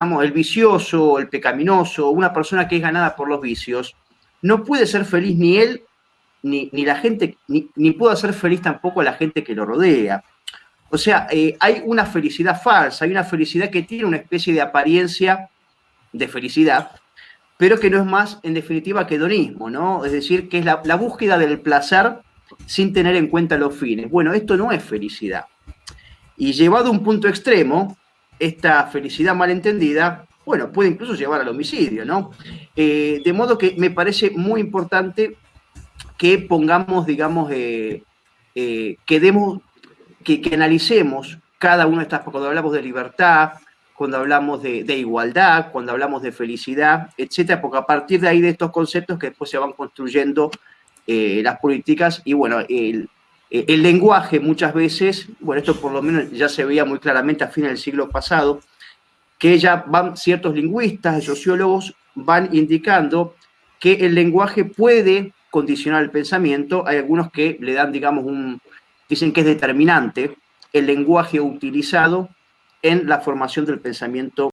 el vicioso, el pecaminoso, una persona que es ganada por los vicios, no puede ser feliz ni él, ni, la gente, ni, puede ser feliz tampoco la gente que lo rodea. O sea, eh, hay una felicidad falsa, hay una felicidad que tiene una especie de apariencia de felicidad, pero que no es más, en definitiva, que hedonismo, ¿no? Es decir, que es la búsqueda del placer sin tener en cuenta los fines. Bueno, esto no es felicidad. Y llevado a un punto extremo, esta felicidad malentendida, bueno, puede incluso llevar al homicidio, ¿no? Eh, de modo que me parece muy importante que pongamos, digamos, eh, eh, que demos, que, analicemos cada una de estas, cuando hablamos de libertad, cuando hablamos de, igualdad, cuando hablamos de felicidad, etcétera, porque a partir de ahí de estos conceptos que después se van construyendo las políticas y bueno, el, eh, el lenguaje muchas veces, bueno, esto por lo menos ya se veía muy claramente a fines del siglo pasado, que ya van ciertos lingüistas, sociólogos, van indicando que el lenguaje puede condicionar el pensamiento. Hay algunos que le dan, digamos, un, dicen que es determinante el lenguaje utilizado en la formación del pensamiento